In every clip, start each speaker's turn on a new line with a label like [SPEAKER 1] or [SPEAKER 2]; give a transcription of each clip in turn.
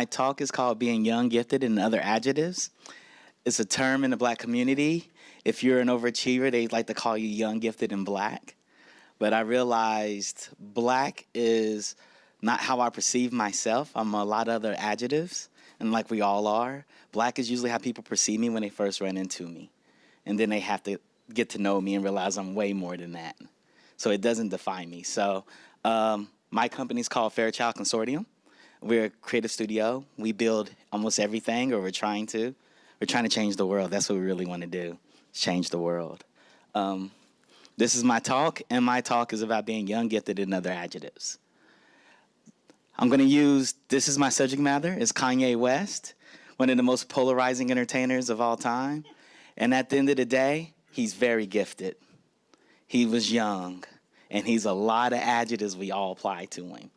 [SPEAKER 1] my talk is called Being Young, Gifted, and Other Adjectives. It's a term in the black community. If you're an overachiever, they like to call you young, gifted, and black. But I realized black is not how I perceive myself. I'm a lot of other adjectives, and like we all are, black is usually how people perceive me when they first run into me. And then they have to get to know me and realize I'm way more than that. So it doesn't define me. So um, my company is called Fairchild Consortium. We're a creative studio. We build almost everything, or we're trying to. We're trying to change the world. That's what we really want to do, change the world. Um, this is my talk, and my talk is about being young, gifted, and other adjectives. I'm going to use this is my subject matter. is Kanye West, one of the most polarizing entertainers of all time. And at the end of the day, he's very gifted. He was young, and he's a lot of adjectives we all apply to him.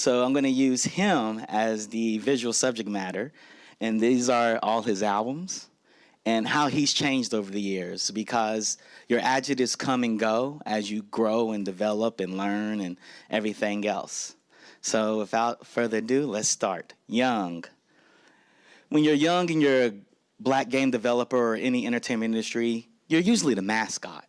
[SPEAKER 1] So I'm going to use him as the visual subject matter, and these are all his albums and how he's changed over the years because your adjectives come and go as you grow and develop and learn and everything else. So without further ado, let's start. Young. When you're young and you're a black game developer or any entertainment industry, you're usually the mascot.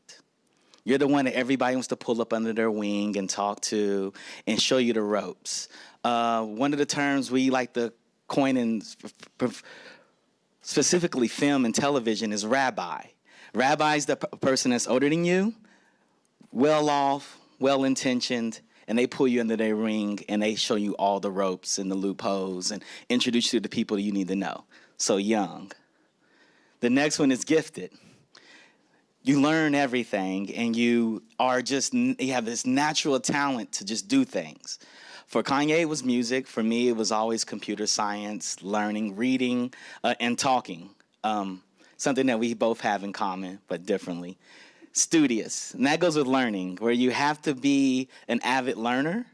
[SPEAKER 1] You're the one that everybody wants to pull up under their wing and talk to and show you the ropes. Uh, one of the terms we like to coin in specifically film and television is rabbi. Rabbi is the person that's older than you, well off, well intentioned, and they pull you into their ring and they show you all the ropes and the loopholes and introduce you to the people you need to know. So young. The next one is gifted. You learn everything and you are just, you have this natural talent to just do things. For Kanye, it was music. For me, it was always computer science, learning, reading, uh, and talking. Um, something that we both have in common, but differently. Studious, and that goes with learning, where you have to be an avid learner.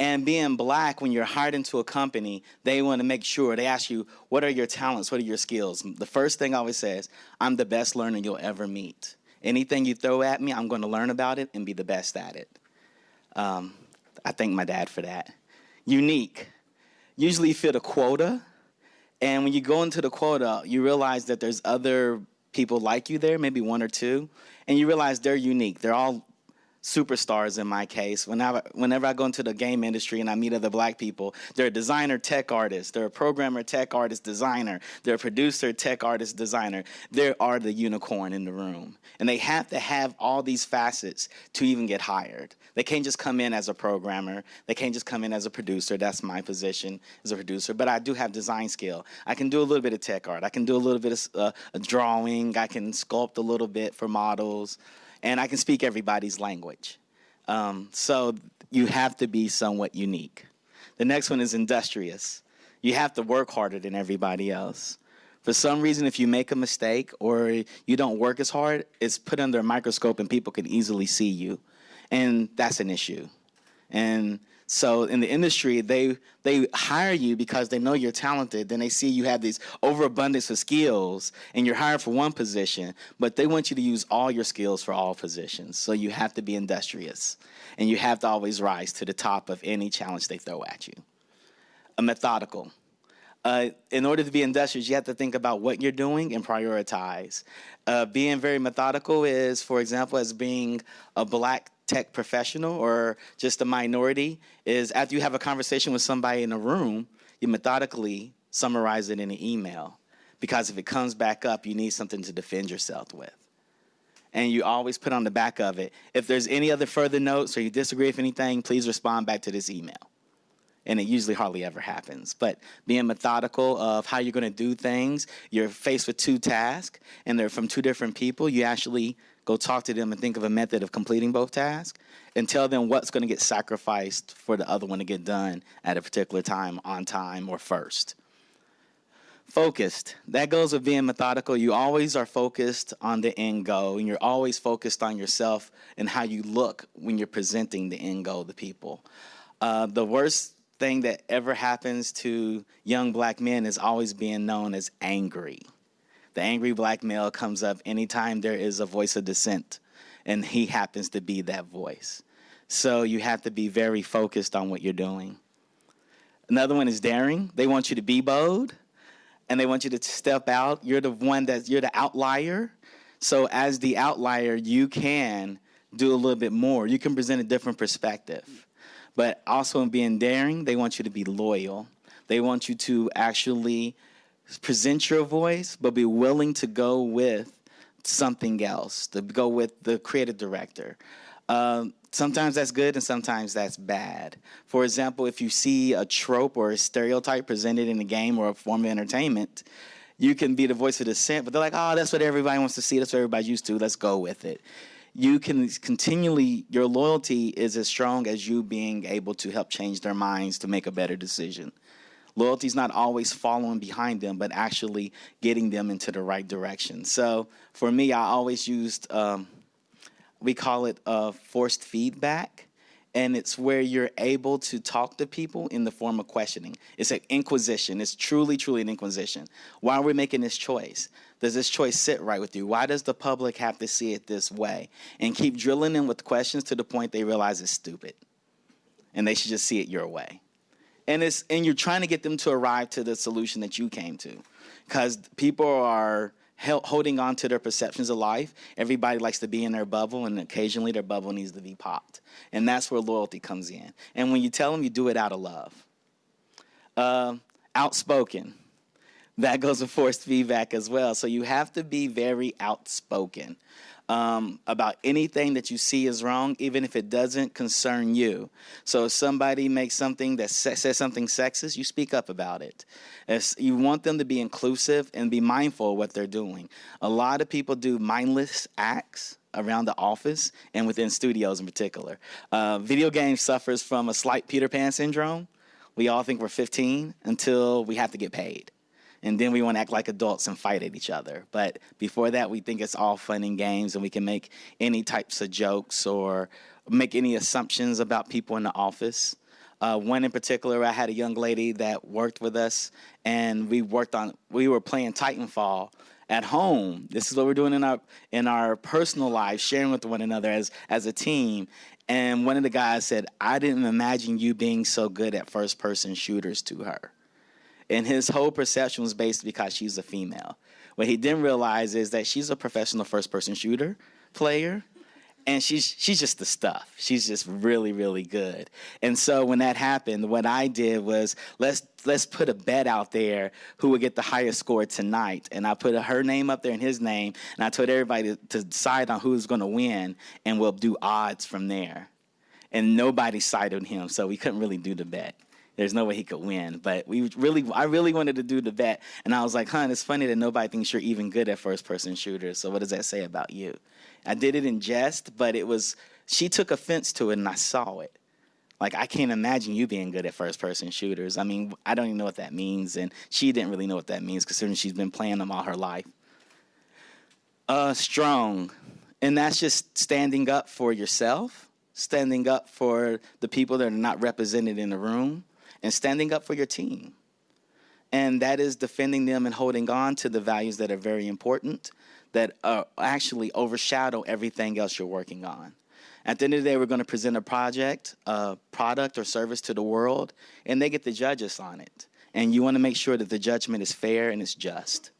[SPEAKER 1] And being black, when you're hired into a company, they want to make sure they ask you, what are your talents? What are your skills? The first thing I always says, I'm the best learner you'll ever meet. Anything you throw at me, I'm going to learn about it and be the best at it. Um, I thank my dad for that. Unique. Usually you fit a quota, and when you go into the quota, you realize that there's other people like you there, maybe one or two, and you realize they're unique. They're all superstars in my case. Whenever, whenever I go into the game industry and I meet other black people, they're a designer, tech artist, they're a programmer, tech artist, designer, they're a producer, tech artist, designer. They are the unicorn in the room. And they have to have all these facets to even get hired. They can't just come in as a programmer. They can't just come in as a producer. That's my position as a producer. But I do have design skill. I can do a little bit of tech art. I can do a little bit of uh, drawing. I can sculpt a little bit for models and I can speak everybody's language. Um, so you have to be somewhat unique. The next one is industrious. You have to work harder than everybody else. For some reason, if you make a mistake or you don't work as hard, it's put under a microscope and people can easily see you. And that's an issue. And so in the industry, they they hire you because they know you're talented. Then they see you have these overabundance of skills, and you're hired for one position, but they want you to use all your skills for all positions. So you have to be industrious, and you have to always rise to the top of any challenge they throw at you. A methodical. Uh, in order to be industrious, you have to think about what you're doing and prioritize. Uh, being very methodical is, for example, as being a black tech professional or just a minority is after you have a conversation with somebody in a room, you methodically summarize it in an email. Because if it comes back up, you need something to defend yourself with. And you always put on the back of it, if there's any other further notes or you disagree with anything, please respond back to this email. And it usually hardly ever happens. But being methodical of how you're going to do things, you're faced with two tasks, and they're from two different people. You actually go talk to them and think of a method of completing both tasks and tell them what's going to get sacrificed for the other one to get done at a particular time, on time, or first. Focused. That goes with being methodical. You always are focused on the end goal, and you're always focused on yourself and how you look when you're presenting the end goal to people. Uh, the worst thing that ever happens to young black men is always being known as angry. The angry black male comes up anytime there is a voice of dissent, and he happens to be that voice. So you have to be very focused on what you're doing. Another one is daring. They want you to be bold and they want you to step out. You're the one that you're the outlier. So as the outlier, you can do a little bit more. You can present a different perspective. But also in being daring, they want you to be loyal. They want you to actually present your voice, but be willing to go with something else, to go with the creative director. Um, sometimes that's good and sometimes that's bad. For example, if you see a trope or a stereotype presented in a game or a form of entertainment, you can be the voice of dissent, but they're like, oh, that's what everybody wants to see. That's what everybody's used to. Let's go with it. You can continually, your loyalty is as strong as you being able to help change their minds to make a better decision. Loyalty is not always following behind them, but actually getting them into the right direction. So for me, I always used, um, we call it uh, forced feedback and it's where you're able to talk to people in the form of questioning. It's an inquisition. It's truly, truly an inquisition. Why are we making this choice? Does this choice sit right with you? Why does the public have to see it this way? And keep drilling in with questions to the point they realize it's stupid, and they should just see it your way. And it's and you're trying to get them to arrive to the solution that you came to, because people are holding on to their perceptions of life. Everybody likes to be in their bubble, and occasionally their bubble needs to be popped. And that's where loyalty comes in. And when you tell them, you do it out of love. Uh, outspoken. That goes with forced feedback as well. So you have to be very outspoken um, about anything that you see is wrong, even if it doesn't concern you. So if somebody makes something that says something sexist, you speak up about it. If you want them to be inclusive and be mindful of what they're doing. A lot of people do mindless acts around the office and within studios in particular. Uh, video games suffers from a slight Peter Pan syndrome. We all think we're 15 until we have to get paid and then we want to act like adults and fight at each other. But before that, we think it's all fun and games, and we can make any types of jokes or make any assumptions about people in the office. Uh, one in particular, I had a young lady that worked with us, and we worked on. We were playing Titanfall at home. This is what we're doing in our in our personal lives, sharing with one another as as a team. And one of the guys said, "I didn't imagine you being so good at first person shooters." To her, and his whole perception was based because she's a female. What he didn't realize is that she's a professional first person shooter player and she's she's just the stuff. She's just really really good. And so when that happened, what I did was let's let's put a bet out there who would get the highest score tonight. And I put her name up there and his name, and I told everybody to, decide on who's going to win, and we'll do odds from there. And nobody sided him, so we couldn't really do the bet there's no way he could win. But we really, I really wanted to do the bet, and I was like, "Hun, it's funny that nobody thinks you're even good at first-person shooters. So what does that say about you?" I did it in jest, but it was she took offense to it, and I saw it. Like I can't imagine you being good at first-person shooters. I mean, I don't even know what that means, and she didn't really know what that means, considering she's been playing them all her life. Uh, strong, and that's just standing up for yourself, standing up for the people that are not represented in the room and standing up for your team. And that is defending them and holding on to the values that are very important, that uh, actually overshadow everything else you're working on. At the end of the day, we're going to present a project, a product or service to the world, and they get to judge us on it. And you want to make sure that the judgment is fair and it's just.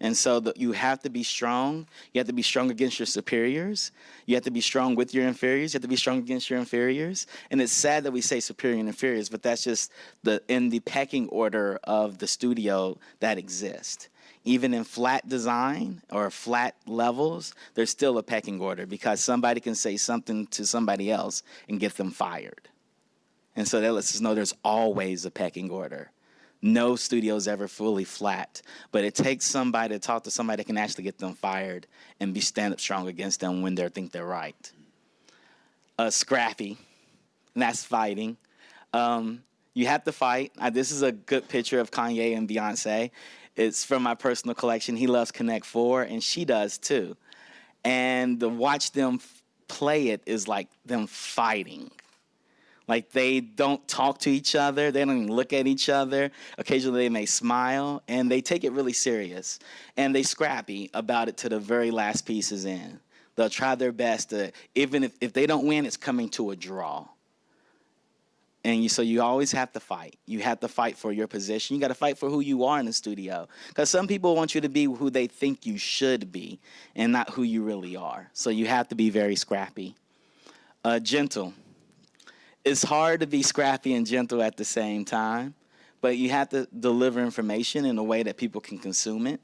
[SPEAKER 1] And so the, you have to be strong. You have to be strong against your superiors. You have to be strong with your inferiors. You have to be strong against your inferiors. And it's sad that we say superior and inferiors, but that's just the in the pecking order of the studio that exists. Even in flat design or flat levels, there's still a pecking order because somebody can say something to somebody else and get them fired. And so that lets us know there's always a pecking order no studio is ever fully flat, but it takes somebody to talk to somebody that can actually get them fired and be stand up strong against them when they think they're right. Uh, scrappy, and that's fighting. Um, you have to fight. Uh, this is a good picture of Kanye and Beyonce. It's from my personal collection. He loves Connect Four, and she does too. And to watch them play it is like them fighting like they don't talk to each other, they don't even look at each other. Occasionally they may smile and they take it really serious. And they scrappy about it to the very last pieces in. They'll try their best to, even if, if they don't win, it's coming to a draw. and you, so you always have to fight. You have to fight for your position. You got to fight for who you are in the studio. Because some people want you to be who they think you should be, and not who you really are. So you have to be very scrappy. Uh, gentle. It's hard to be scrappy and gentle at the same time, but you have to deliver information in a way that people can consume it.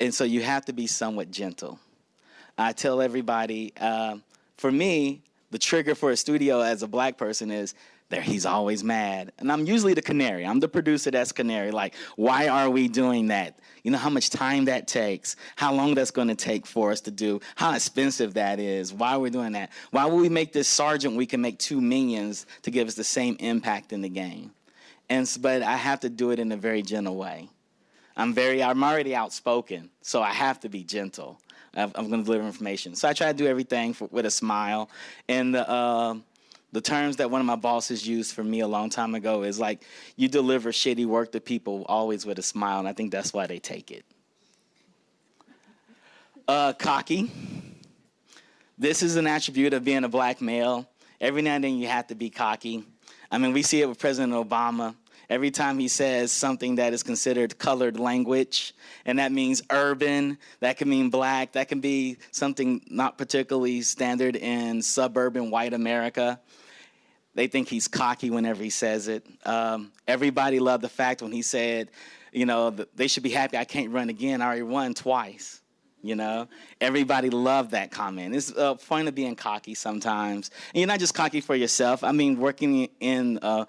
[SPEAKER 1] And so you have to be somewhat gentle. I tell everybody, uh, for me, the trigger for a studio as a black person is there he's always mad. And i'm usually the canary. I'm the producer that's canary. Like why are we doing that? You know how much time that takes? How long that's going to take for us to do? How expensive that is? Why are we doing that? Why would we make this sergeant we can make two minions to give us the same impact in the game? And but i have to do it in a very gentle way. I'm very i'm already outspoken so i have to be gentle. I'm going to deliver information. So i try to do everything for, with a smile. And the uh, the terms that one of my bosses used for me a long time ago is like you deliver shitty work to people always with a smile and i think that's why they take it. Uh, cocky. This is an attribute of being a black male. Every now and then you have to be cocky. I mean we see it with president obama every time he says something that is considered colored language, and that means urban, that can mean black, that can be something not particularly standard in suburban white America. They think he's cocky whenever he says it. Um, everybody loved the fact when he said, you know, they should be happy I can't run again. I already won twice. You know, everybody loved that comment. It's uh, point of being cocky sometimes. And you're not just cocky for yourself. I mean, working in uh,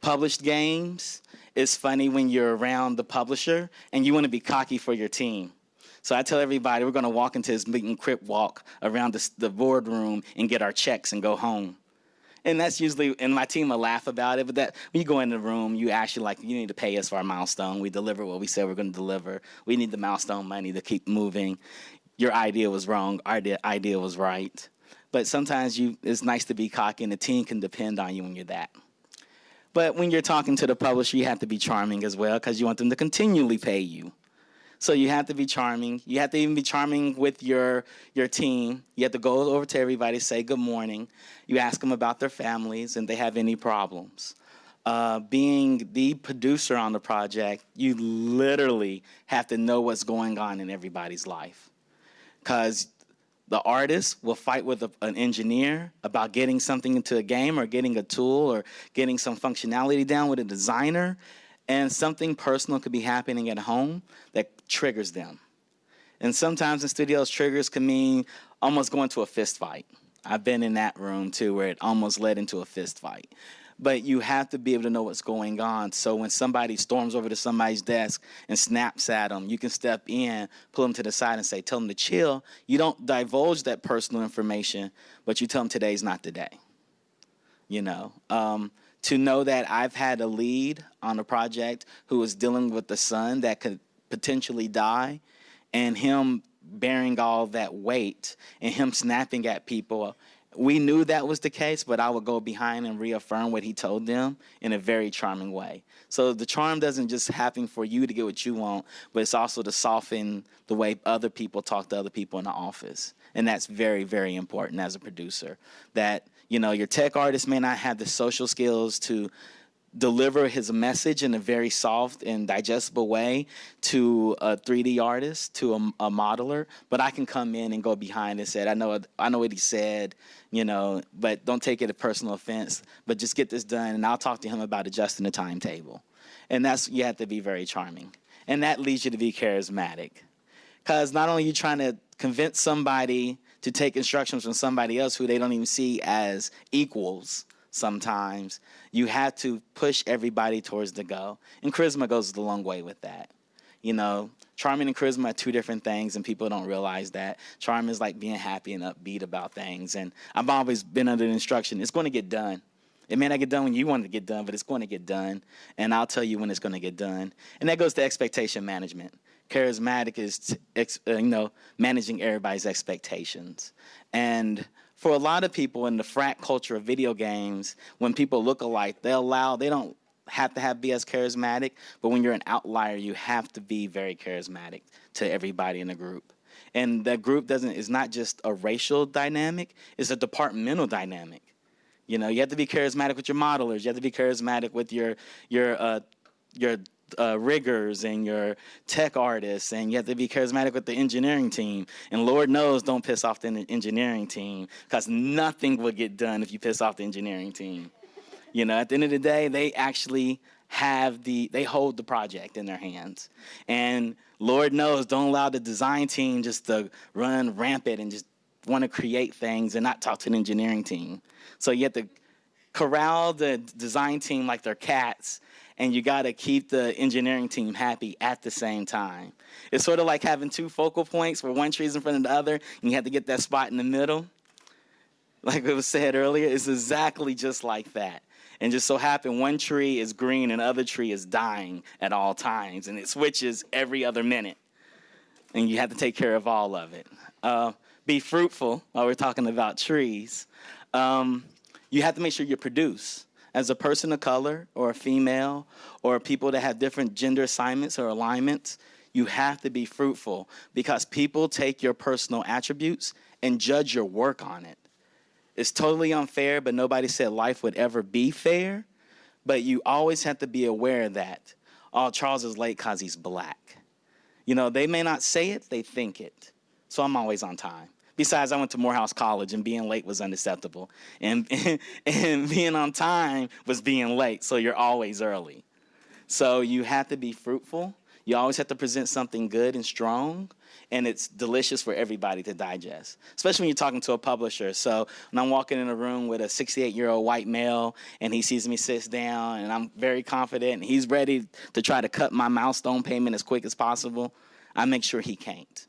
[SPEAKER 1] published games, it's funny when you're around the publisher and you want to be cocky for your team. So I tell everybody we're going to walk into this meet and crip walk around the, the boardroom and get our checks and go home and that's usually and my team will laugh about it. But that when you go in the room, you actually like you need to pay us for our milestone. We deliver what we said we're going to deliver. We need the milestone money to keep moving. Your idea was wrong. Our idea, idea was right. But sometimes you it's nice to be cocky, and the team can depend on you when you're that. But when you're talking to the publisher, you have to be charming as well because you want them to continually pay you. So you have to be charming. You have to even be charming with your your team. You have to go over to everybody, say good morning. You ask them about their families and they have any problems. Uh, being the producer on the project, you literally have to know what's going on in everybody's life. Because the artist will fight with a, an engineer about getting something into a game or getting a tool or getting some functionality down with a designer and something personal could be happening at home that triggers them. And sometimes in studios, triggers can mean almost going to a fist fight. I've been in that room too where it almost led into a fist fight. But you have to be able to know what's going on. So when somebody storms over to somebody's desk and snaps at them, you can step in, pull them to the side and say, tell them to chill. You don't divulge that personal information, but you tell them today's not the day. You know, um, to know that I've had a lead on a project who was dealing with a son that could potentially die and him bearing all that weight and him snapping at people. We knew that was the case, but I would go behind and reaffirm what he told them in a very charming way. So the charm doesn't just happen for you to get what you want, but it's also to soften the way other people talk to other people in the office. And that's very, very important as a producer. That you know, your tech artist may not have the social skills to deliver his message in a very soft and digestible way to a 3D artist, to a, a, modeler, but I can come in and go behind and say, I know, I know what he said, you know, but don't take it a personal offense, but just get this done and I'll talk to him about adjusting the timetable. And that's, you have to be very charming. And that leads you to be charismatic. Because not only are you trying to convince somebody to take instructions from somebody else who they don't even see as equals sometimes. You have to push everybody towards the goal. And charisma goes a long way with that. You know, charming and charisma are two different things, and people don't realize that. Charm is like being happy and upbeat about things. And I've always been under the instruction it's going to get done. It may not get done when you want it to get done, but it's going to get done. And I'll tell you when it's going to get done. And that goes to expectation management charismatic is uh, you know managing everybody's expectations and for a lot of people in the frat culture of video games when people look alike they allow they don't have to have be as charismatic but when you're an outlier you have to be very charismatic to everybody in the group and that group doesn't is not just a racial dynamic it's a departmental dynamic You know, you have to be charismatic with your modelers. You have to be charismatic with your your uh, your uh, riggers and your tech artists, and you have to be charismatic with the engineering team. And Lord knows, don't piss off the engineering team because nothing will get done if you piss off the engineering team. You know, at the end of the day, they actually have the they hold the project in their hands, and Lord knows, don't allow the design team just to run rampant and just want to create things and not talk to the engineering team. So you have to corral the design team like they're cats, and you got to keep the engineering team happy at the same time. It's sort of like having two focal points where one tree is in front of the other, and you have to get that spot in the middle. Like it was said earlier, it's exactly just like that. And just so happen one tree is green and other tree is dying at all times, and it switches every other minute. And you have to take care of all of it. Uh, be fruitful while we're talking about trees. Um, you have to make sure you produce. As a person of color or a female or people that have different gender assignments or alignments, you have to be fruitful because people take your personal attributes and judge your work on it. It's totally unfair, but nobody said life would ever be fair. But you always have to be aware that, oh, Charles is late because he's black. You know, they may not say it, they think it. So I'm always on time. Besides, I went to Morehouse College, and being late was unacceptable. And, and being on time was being late, so you're always early. So you have to be fruitful. You always have to present something good and strong, and it's delicious for everybody to digest, especially when you're talking to a publisher. So when I'm walking in a room with a 68 year old white male, and he sees me sit down, and I'm very confident, and he's ready to try to cut my milestone payment as quick as possible, I make sure he can't.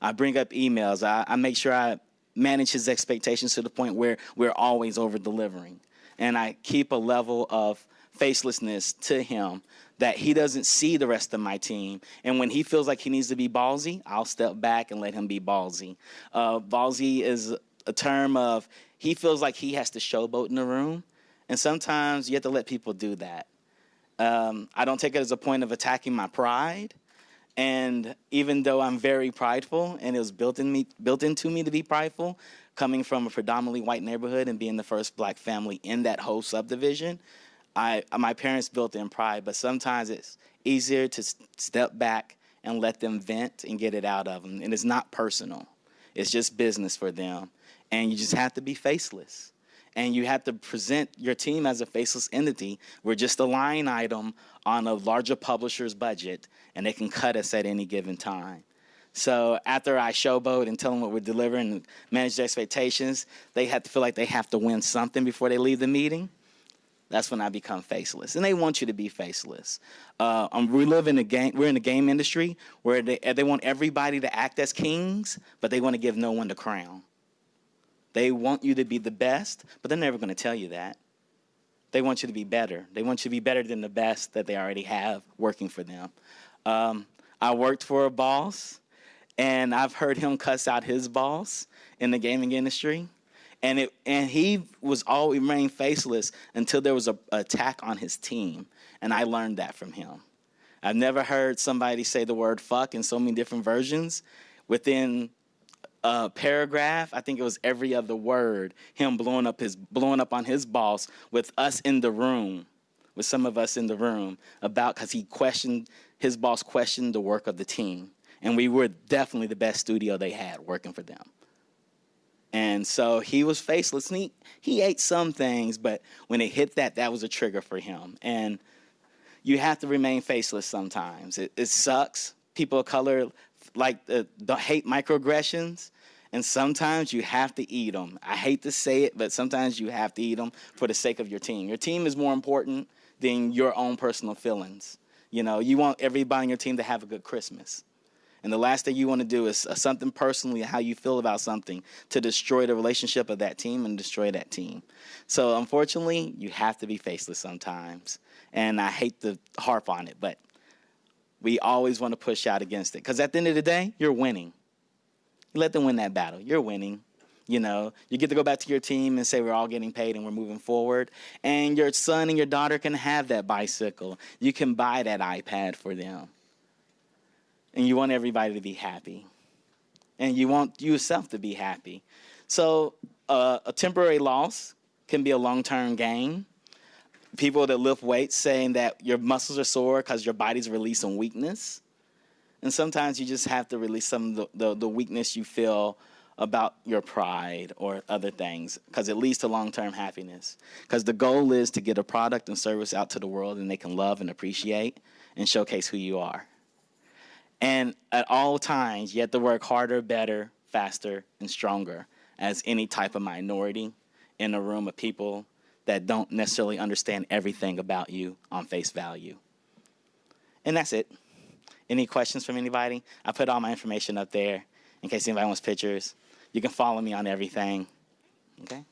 [SPEAKER 1] I bring up emails. I, I make sure I manage his expectations to the point where we're always over delivering. And I keep a level of facelessness to him that he doesn't see the rest of my team. And when he feels like he needs to be ballsy, I'll step back and let him be ballsy. Uh, ballsy is a term of he feels like he has to showboat in the room. And sometimes you have to let people do that. Um, I don't take it as a point of attacking my pride. And even though I'm very prideful, and it was built in me, built into me to be prideful, coming from a predominantly white neighborhood and being the first black family in that whole subdivision, I my parents built in pride. But sometimes it's easier to step back and let them vent and get it out of them. And it's not personal; it's just business for them. And you just have to be faceless and you have to present your team as a faceless entity. We're just a line item on a larger publisher's budget, and they can cut us at any given time. So after I showboat and tell them what we're delivering and manage their expectations, they have to feel like they have to win something before they leave the meeting. That's when I become faceless, and they want you to be faceless. Uh, um, we live in a game. We're in the game industry where they they want everybody to act as kings, but they want to give no one the crown. They want you to be the best, but they're never going to tell you that. They want you to be better. They want you to be better than the best that they already have working for them. Um, I worked for a boss, and I've heard him cuss out his boss in the gaming industry. And it and he was always remained faceless until there was a, a attack on his team, and I learned that from him. I've never heard somebody say the word fuck in so many different versions within uh, paragraph, I think it was every other word, him blowing up his blowing up on his boss with us in the room, with some of us in the room about because he questioned his boss questioned the work of the team, and we were definitely the best studio they had working for them. And so he was faceless. And he, he ate some things, but when it hit that, that was a trigger for him. And you have to remain faceless sometimes. It, it sucks. People of color like the, the hate microaggressions, and sometimes you have to eat them. I hate to say it, but sometimes you have to eat them for the sake of your team. Your team is more important than your own personal feelings. You know, you want everybody on your team to have a good Christmas. And the last thing you want to do is uh, something personally, how you feel about something, to destroy the relationship of that team and destroy that team. So, unfortunately, you have to be faceless sometimes. And I hate to harp on it, but we always want to push out against it. Because at the end of the day, you're winning. You let them win that battle. You're winning. You know, you get to go back to your team and say we're all getting paid and we're moving forward. And your son and your daughter can have that bicycle. You can buy that iPad for them. And you want everybody to be happy. And you want yourself to be happy. So, uh, a temporary loss can be a long term gain. People that lift weights saying that your muscles are sore because your body's releasing weakness. And sometimes you just have to release some of the, the, the weakness you feel about your pride or other things because it leads to long term happiness. Because the goal is to get a product and service out to the world and they can love and appreciate and showcase who you are. And at all times, you have to work harder, better, faster, and stronger as any type of minority in a room of people that don't necessarily understand everything about you on face value. And that's it. Any questions from anybody? I put all my information up there in case anybody wants pictures. You can follow me on everything. Okay?